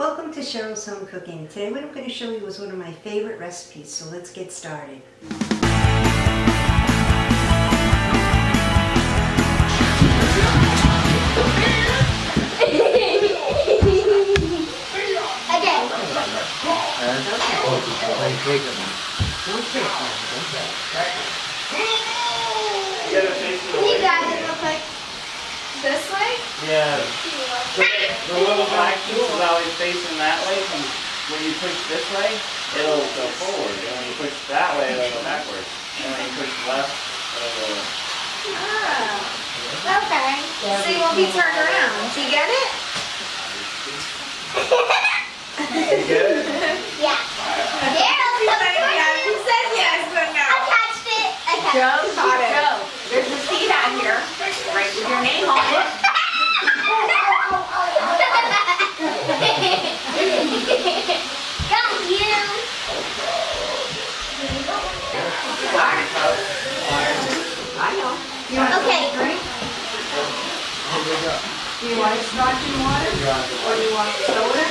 Welcome to Cheryl's Home Cooking. Today what I'm going to show you is one of my favorite recipes, so let's get started. Can you grab it real quick? This way? Yeah. The, the little black piece is always facing that way. And when you push this way, it'll go forward. And when you push that way, it'll go backwards. And when you push left, it'll go. Oh. Okay. So you won't be turned around. Do you get it? You get it? Yeah. Yeah, She said yes. She said yes, but I no. touched it. I touched Joe, it. caught it. Joe, there's a seat out here, right with your name on it. Go you. I know. Okay. Do you want scotch and water? Or do you want soda?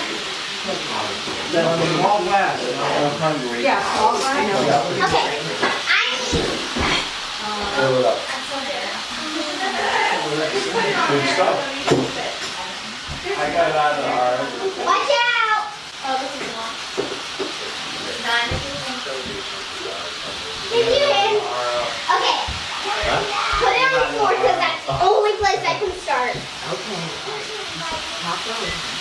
All glass. I'm hungry. Yeah, all I know. Okay. I need. Good stuff. I got it out of the R. Watch out. Oh, this is long. Nine. Did you hit? Okay. Put it on the floor because that's the only place I can start. Okay. Top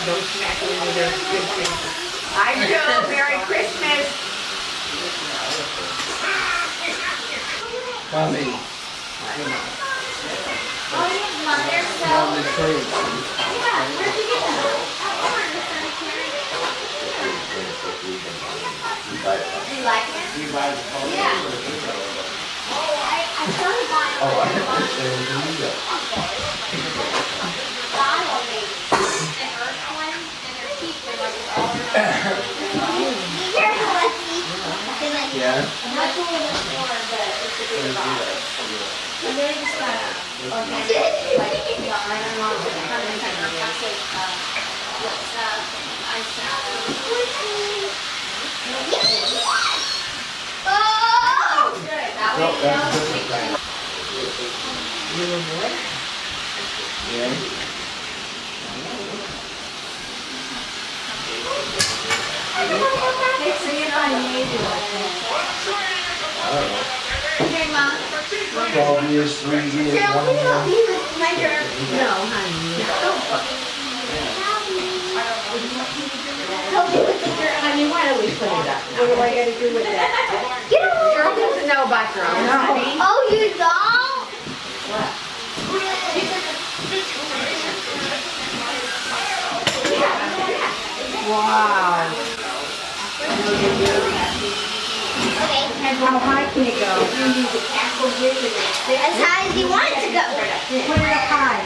row. Don't smack it into their good faces. I do. Merry Christmas. Coming. Oh, your mother so. On the. Yeah, where'd you get that? Do you like it? You buy the. Yeah. Oh, I, I started buying Oh, I it. Bottle maybe. And earth one, and their teeth were like all around. Be careful, Lexi. Because I Yeah. Much a little bit but it's a big bottle. And they're just kind of organic, like, you know, I don't know, kind of kind of plastic, um, what stuff, eyeshadow. Oh! That No, way, that's no. different thing. Little boy. Yeah. Hey, see if I made you like Okay, Mom. Twelve years, three years, Cheryl, one help year. me with my hair? No, honey. Help me with the hair. Honey, why don't we put it up? What do I gotta do with that? Get over Girl doesn't know about drones, honey. Oh, you don't? Wow. Okay. How high can it go? As high as you want it to go. Put it up high.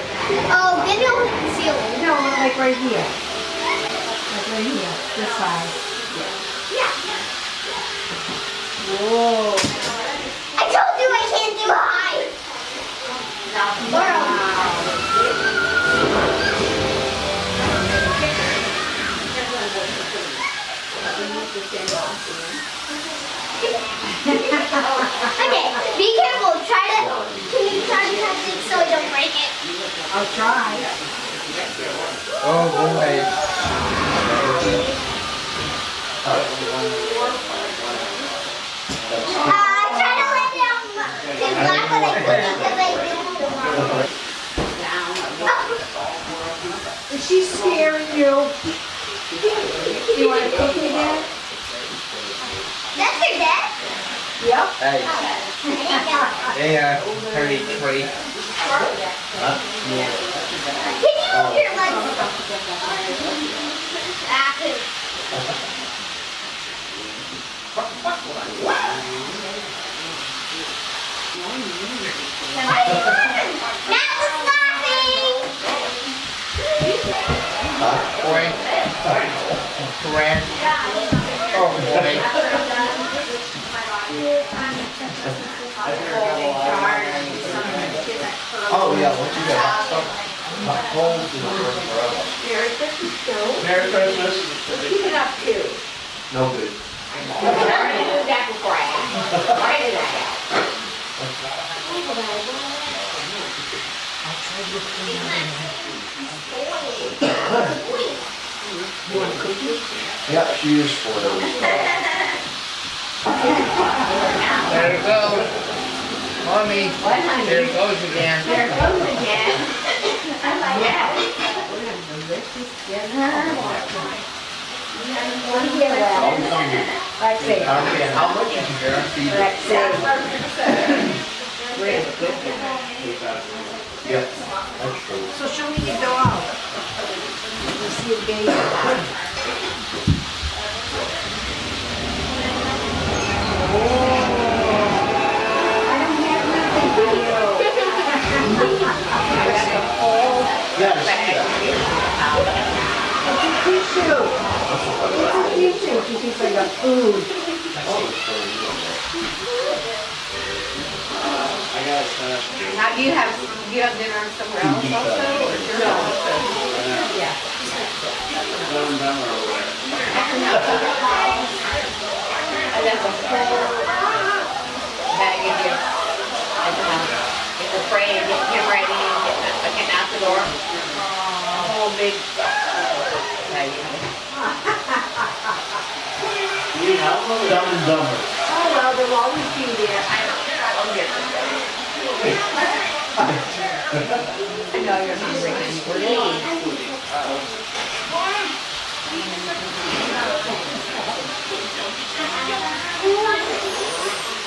Oh, then it'll hit the ceiling. No, like right here. Like right here, this side. Whoa. I told you I can't do high. Laurel. Okay, be careful. Try to. Can you try to touch it so I don't break it? I'll try. Oh, boy. Uh, try to let it on. It's not I couldn't because I didn't. Is she scaring you? You want to cook me Dad? That's your dad? Yep. Hey, There you go. hey, uh, Harry Tree. Can you move your legs? Ah, What are you doing? Matt was laughing. Boy. Correct. Oh, boy. Oh, Yeah, once you get hot stuff, hot cold, it'll burn forever. Merry Christmas, Joe. Merry Christmas. What you been up to? No good. I already knew that before I asked. Why did I ask? Yeah, she is for those. There it goes. Mommy, What, honey? there it goes again. There it goes again. Yes. Yeah, well, let's see, Okay, how much is guaranteed? let's see. Where's the good? Yeah, that's true. So show me your dog. Let's see a baby. Yeah, I see that. Tissue. Tissue, like a food. I got it set up. Now, do you have, you have dinner somewhere else also, or your house? Yeah. Seven done over. And then the whole, you, like, um, it's a frame, getting him ready, getting, getting out the door. A whole big, yeah, you know. You help them? Dumb and dumber. Oh, well, they'll always be there. I don't, I don't get them. I know you're hungry, uh, please.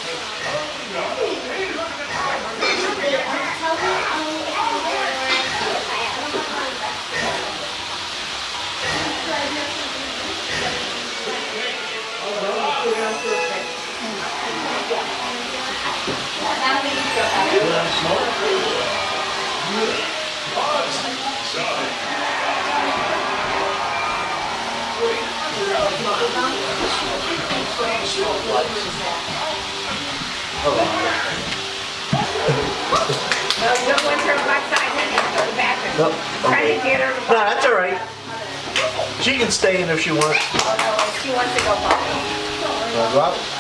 She can stay in if she wants. Oh, no, she wants to go. Wanna go out?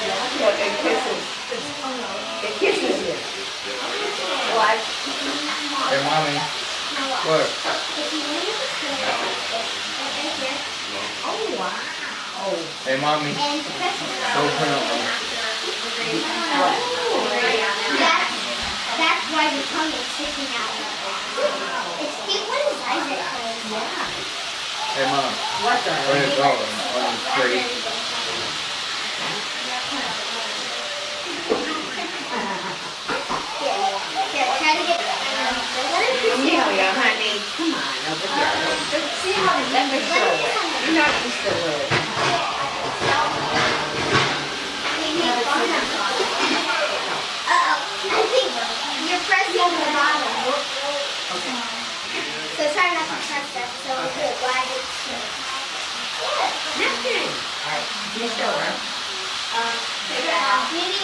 There, but they're- Look, it kisses. It kisses you. What? Hey, mommy. Look. If you want to use the cookies, right here, Oh, wow. Hey, mommy. and press it. Go print them. That's, that's why the tongue is sticking out. It's cute when his eyes are closed. Hey, mom. What the? Where you going? On the tree. Here, try to get. You. Amelia, honey, come on over here. Let me show you. You're not used to it. Uh-oh, I think you're pressing the bottom. So try not to press that, so good, glide it. Nothing. All right, you show her. Um, figure it out. Maybe,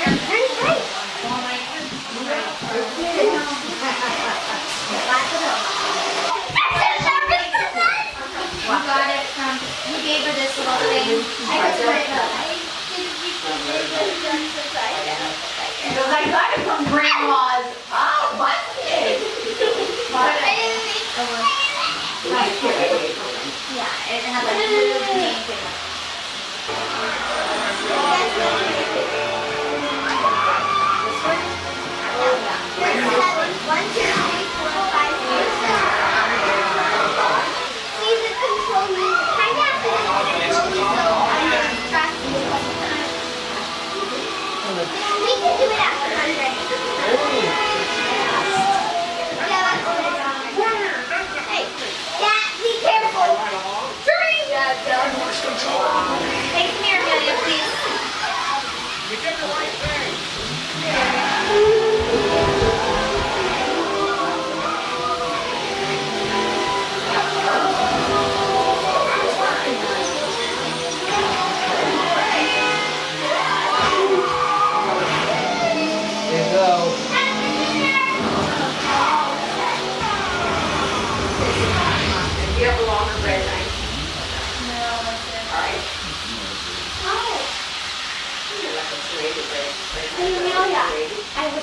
you're very right. We got it from, we gave her this little thing. I put it up. Because I got it from grandma's. Oh, what? I didn't make Yeah, it had like blue, pink,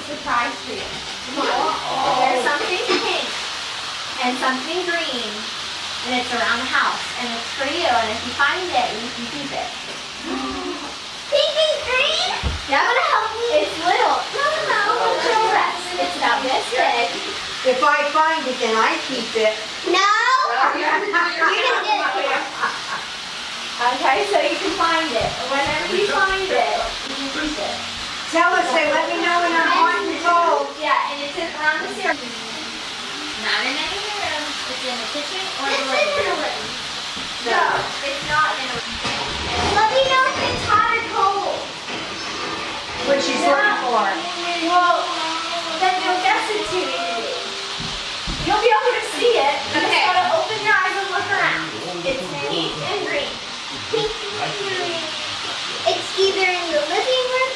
Serrated. I have a surprise for you. There's something pink and something green, and it's around the house, and it's for you. And if you find it, you can keep it. Pink and green? Yeah. Want to help me? It's little. No, no, no. It's a dress. It's about this big. If I find it, then I keep it. No. You're gonna get it. Okay, so you can find it. Whenever you find it, you can keep it. Tell us, say, let me know when I'm hot and cold. Yeah, and it's in, around. Not in any room. It's in the kitchen or the living room. No, it's not in a Let me know if it's hot or cold. What she's looking for. Well, then you'll guess it to me. You'll be able to see it. You just gotta open your eyes and look around. It's pink and green. Pink and green. It's either in the living room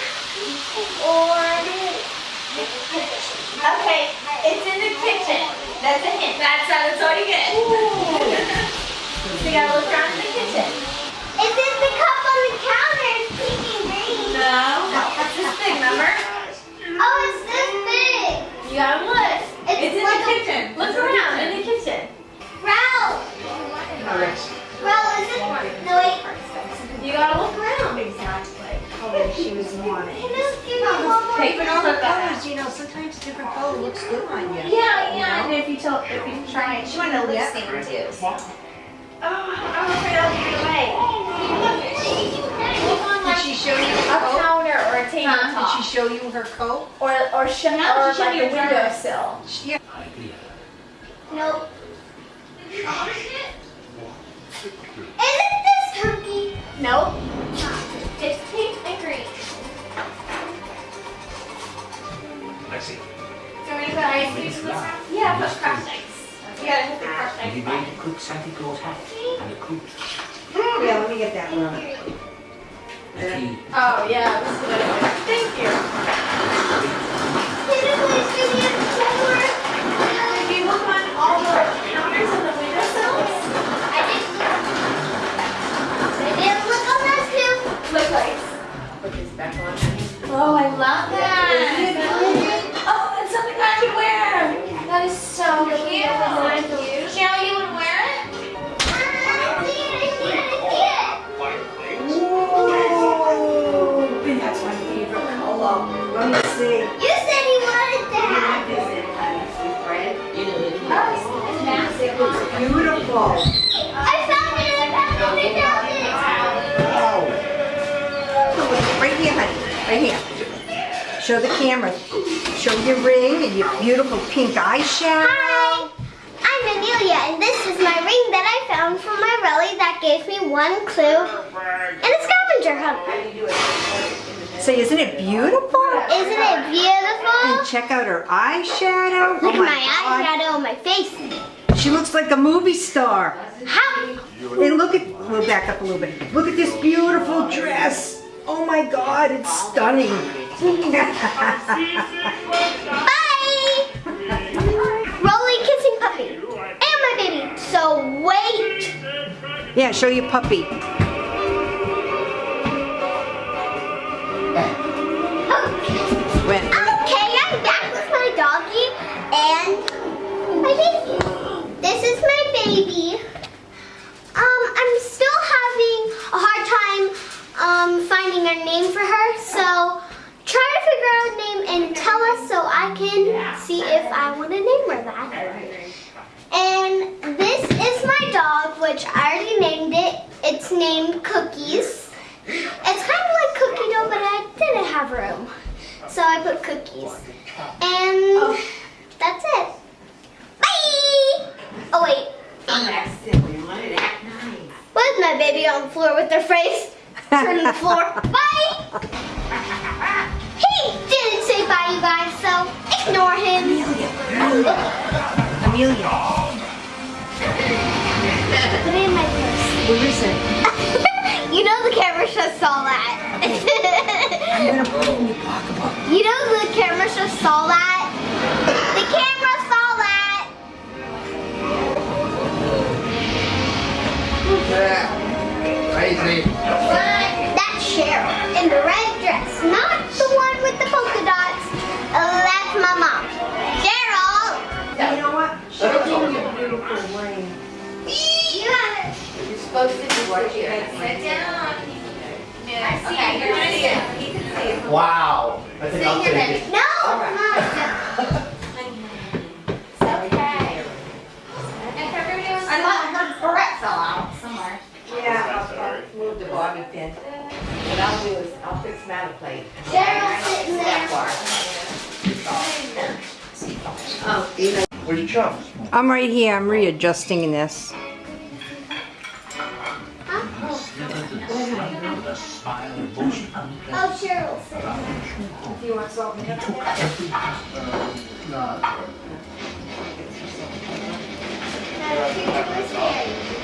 or the kitchen. Okay, it's in the kitchen. That's a hint. That's, that's all you get. so you gotta look around in the kitchen. It's in the cup on the counter. It's pink and green. No, that's this big, remember? Oh, it's this you try it, she wanted a lip stain too. So. Oh, oh I'm afraid I'll give it away. Did she show you a her coat? counter or a Did tabletop. she show you her coat? Or or sh- Now or she like you a a dress. windowsill. Yeah. Nope. Isn't this turkey? Nope. It's pink and green. Let's see. Do you want me to put ice cream in this round? Yeah, put crushed ice. You gotta hit the crushed Have ice you button. made the cook Santa Claus hat and the coot? Oh, yeah, let me get that one. The tea. Oh, yeah. This is what it is. Thank you. Can you please give me a tour? If you look on all the counters and the windowsills. I did I did look on those too. Look like. Put this back on. Oh, I love that. Beautiful. I found it, I found it, I found it. Right here, honey. Right here. Show the camera. Show your ring and your beautiful pink eyeshadow. Hi, I'm Amelia, and this is my ring that I found from my relly that gave me one clue in a scavenger hunt. Say, isn't it beautiful? Isn't it beautiful? And check out her eyeshadow. Look oh at my God. eyeshadow on my face. She looks like a movie star. How? And look at, we'll back up a little bit. Look at this beautiful dress. Oh my God, it's stunning. Bye! Rolly kissing puppy. And my baby. So wait. yeah, show your puppy. name for her. So try to figure out a name and tell us so I can see if I want to name her that. And this is my dog, which I already named it. It's named Cookies. It's kind of like Cookie Dough, but I didn't have room. So I put Cookies. And that's it. Bye! Oh, wait. Where's my baby on the floor with their face? Turning the floor? Bye! He didn't say bye, you guys, so ignore him. Amelia, Put it in my purse. where is it? you know the camera just saw that. I'm gonna put it in your pocketbook. you know the camera just saw that. The camera saw that. Crazy. That's Cheryl in the red dress, not the one with the polka dots. Uh, that's my mom. Cheryl. You know what? Show me your beautiful ring. You got it. You're supposed to do what you Sit down. Okay, you're gonna see it. He can see it. Wow. I think I'll take it. No, not. Okay. If everybody wants to. I thought her barrette fell out somewhere. Yeah. Sorry. Move the bobby pin. What I'll do is, I'll fix my plate. Cheryl sitting That there. far. Oh, you know. Where's your chum? I'm right here. I'm readjusting this. Oh, Cheryl sitting. Do you want salt and pepper? Now, the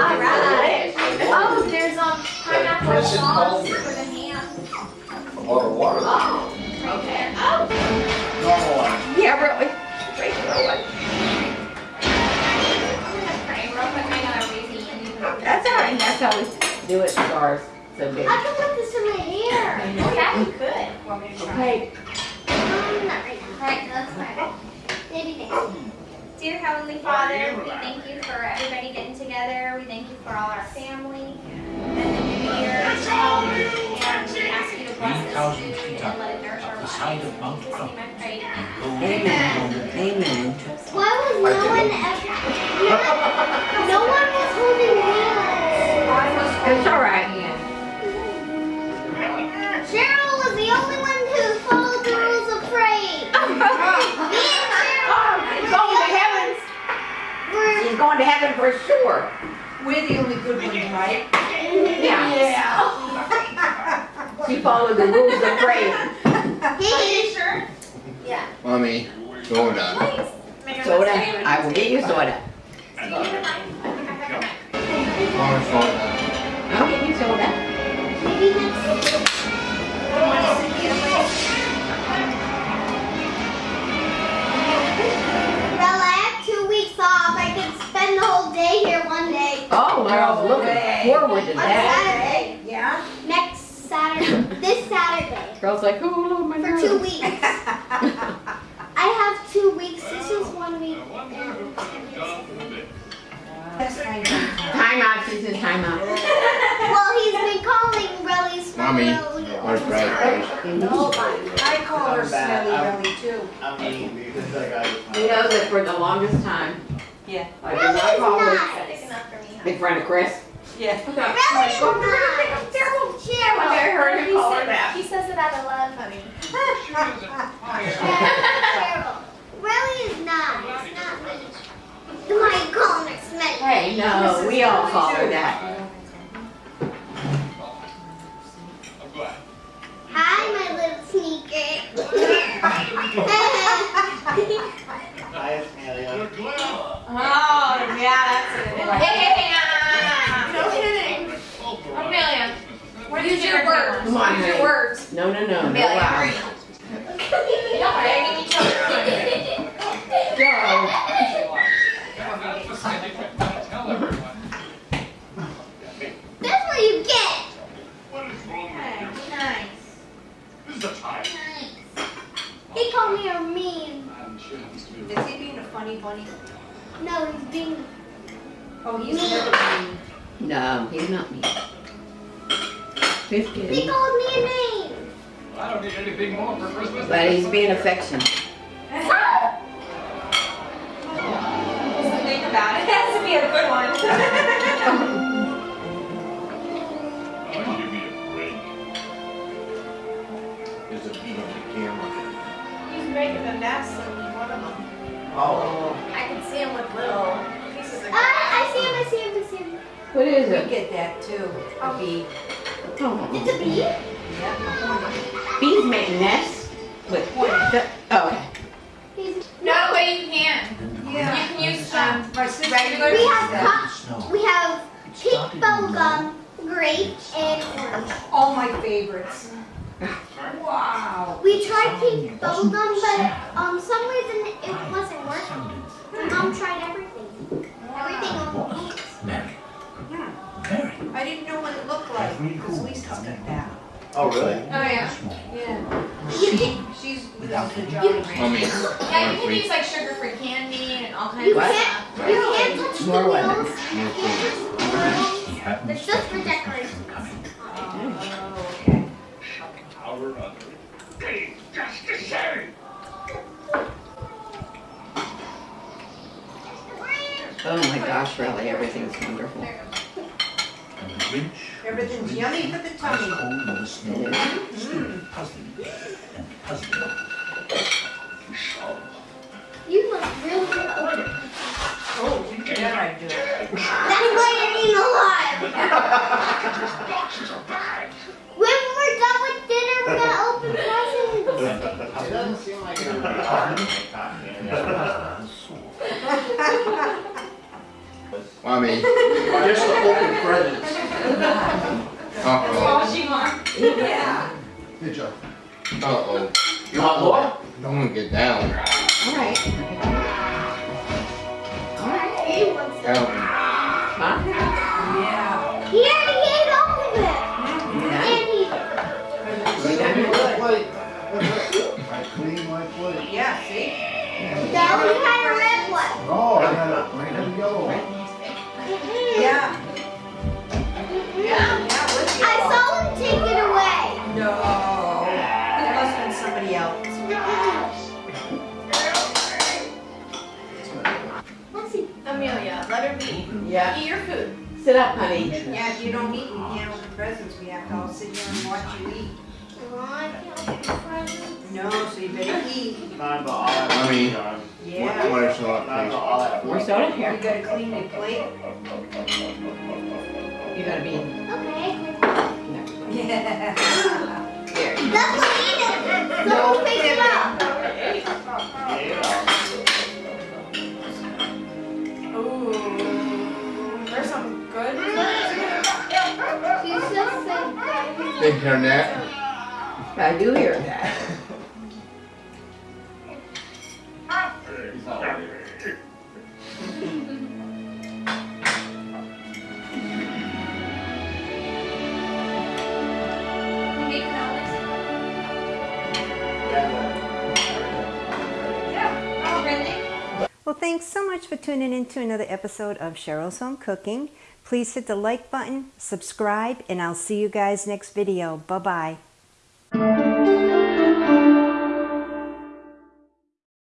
All right. Oh, there's um pineapple Chris had called sauce for the ham. A lot of water. Okay. Oh. Normal one. Yeah, really. Great, really. I'm gonna pray real quick. I know I'm lazy and you can. That's all right, that's how we do it, stars. So big. I can put this in my hair. Yeah, you could. Want me to try? Okay, Um, not right now. Alright, that's fine. Maybe next time. Dear Heavenly Father, we thank you for everybody getting together. We thank you for all our family and the new year. And we ask you to bless this food and let it nourish our lives. In Jesus' name I pray. amen, amen. Why was no one ever? No, no one was holding hands. It's all right. Going to heaven for sure. We're the only good ones, right? Yeah. She followed the rules of praying. Hey, Sure. Yeah. Mommy, soda. Soda, I will get you soda. Mommy, soda. I'll get you soda. Spend the whole day here one day. Oh, well, oh, looking forward to On that. Saturday. Yeah? Next Saturday. This Saturday. Girl's like, oh, my For two weeks. I have two weeks. This is one week. and Time out, she's in time out. Well, he's been calling Relly's phone. Mommy, earlier. Where's Brad? I call her Smelly Belly too. I mean, because I. You know that for the longest time. Yeah. I did not call Relly's her nice. Enough for me. big friend of Chris. Yeah. Relly's nice. Cheryl. I heard him call her that. He says it out of love, honey. Cheryl. Relly is nice. Not me. You might call her Smelly. Hey, no, we all call her that. Hi, my little sneaker. Hi, Amelia. Oh, yeah, that's it. Hey, hey, hey, nah, nah, nah, nah. No kidding. Amelia, what use your words. Come on, Use your honey. words. No, no, no. no wow. hurry. Y'all begging each other. That's what you get. Hey, nice. He called me a mean. Is he being a funny bunny? No, he's being. Oh, he's never been. No, he's not me. He's He kidding. called me a name. I don't need anything more for Christmas. But he's being affectionate. What's the about it? It has to be a good one. Oh, give me a break. There's a beat on the camera. He's making a nest in one of them. Oh. I can see him with little pieces of I, I see him, I see him, I see him. What is We it? get that too. A bee. Oh, It's a bee? Yep, a hornet. bees make nests with. Oh, okay. No way you can. Yeah. You can use um, regular. we have uses we have pink bubblegum, grape, and orange. All my favorites. Wow. We tried pink bubblegum, but um, some reason it wasn't working. My mom tried everything. Everything on pink. I didn't know what it looked like because Lisa's got that. Oh, really? Oh yeah. Yeah. You can, She's without the Jolly Rancher. Mommy. Yeah, you can use like sugar-free candy and all kinds you of What? stuff. can't, you can't touch the More lemon. wheels. It's just for decoration. Oh, okay. Our other. Hey, just the same. Oh my gosh, really, everything's wonderful. And the Grinch. Everything's yummy for the tummy. It my plate. Yeah, see? no, he had a red one. Oh, I had a, I had a yellow one. Mm-mm. Yeah. Yeah, yeah, with you. I saw him take it away. No. It must have been somebody else. Let's see. Amelia, let her be. Yeah. Eat your food. Sit up, honey. Yeah, if you don't eat, we can't open presents. We have to all sit here and watch you eat. I can't open presents. No, so you better eat. Not about all that. Mommy. John. Yeah. What is not, Not about please? all that. More soda You here. You gotta clean your plate. You gotta be. Okay. Yeah. There. That's what eat it. No Someone pick it up. Yeah. Ooh. There's some good. She's just said that. I do hear that. Well, thanks so much for tuning in to another episode of Cheryl's Home Cooking. Please hit the like button, subscribe, and I'll see you guys next video. Bye-bye. Thank you.